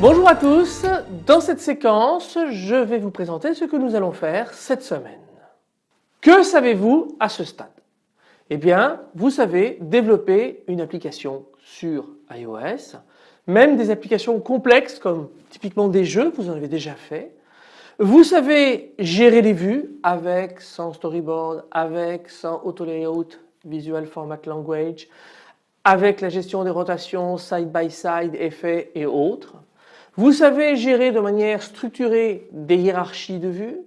Bonjour à tous, dans cette séquence je vais vous présenter ce que nous allons faire cette semaine. Que savez-vous à ce stade? Eh bien vous savez développer une application sur iOS, même des applications complexes comme typiquement des jeux, vous en avez déjà fait. Vous savez gérer les vues avec, sans storyboard, avec, sans auto layout, visual format language, avec la gestion des rotations, side by side, effets et autres. Vous savez gérer de manière structurée des hiérarchies de vues.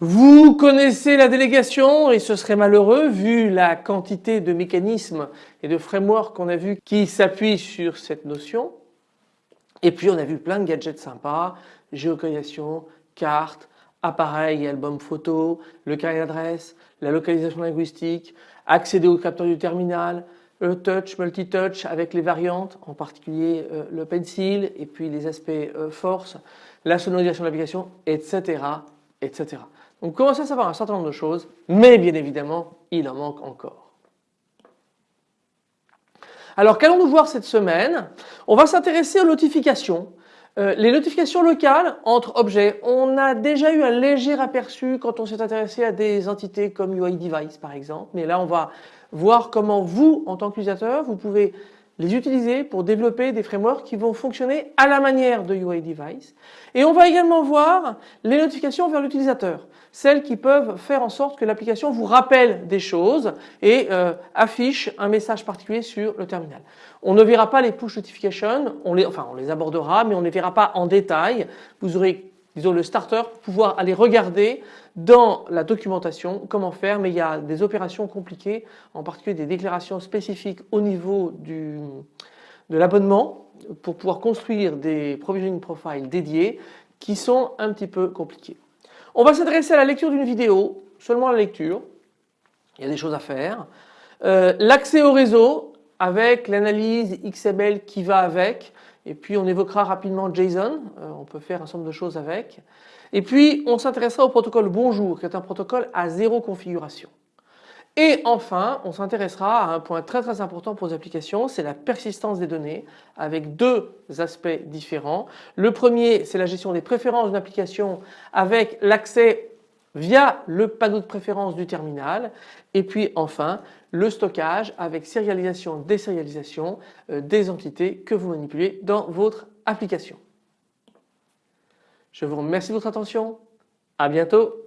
Vous connaissez la délégation et ce serait malheureux vu la quantité de mécanismes et de frameworks qu'on a vu qui s'appuient sur cette notion. Et puis on a vu plein de gadgets sympas, géolocalisation, cartes, appareils et albums photos, le carnet d'adresse, la localisation linguistique, accéder au capteur du terminal, le touch, multi-touch avec les variantes, en particulier euh, le pencil et puis les aspects euh, force, la sonorisation de l'application, etc., etc. Donc commencez à savoir un certain nombre de choses, mais bien évidemment, il en manque encore. Alors qu'allons-nous voir cette semaine? On va s'intéresser aux notifications. Euh, les notifications locales entre objets, on a déjà eu un léger aperçu quand on s'est intéressé à des entités comme UI Device par exemple, mais là on va voir comment vous, en tant qu'utilisateur, vous pouvez les utiliser pour développer des frameworks qui vont fonctionner à la manière de UI Device. Et on va également voir les notifications vers l'utilisateur, celles qui peuvent faire en sorte que l'application vous rappelle des choses et euh, affiche un message particulier sur le terminal. On ne verra pas les push notifications, on les, enfin on les abordera mais on ne les verra pas en détail. Vous aurez disons le starter pouvoir aller regarder dans la documentation comment faire mais il y a des opérations compliquées en particulier des déclarations spécifiques au niveau du, de l'abonnement pour pouvoir construire des provisioning profiles dédiés qui sont un petit peu compliqués. On va s'adresser à la lecture d'une vidéo, seulement la lecture, il y a des choses à faire. Euh, l'accès au réseau avec l'analyse XML qui va avec, et puis on évoquera rapidement JSON, euh, on peut faire un certain nombre de choses avec. Et puis on s'intéressera au protocole Bonjour qui est un protocole à zéro configuration. Et enfin, on s'intéressera à un point très très important pour les applications, c'est la persistance des données avec deux aspects différents. Le premier, c'est la gestion des préférences d'une application avec l'accès via le panneau de préférence du terminal et puis enfin le stockage avec sérialisation, désérialisation euh, des entités que vous manipulez dans votre application. Je vous remercie de votre attention. À bientôt.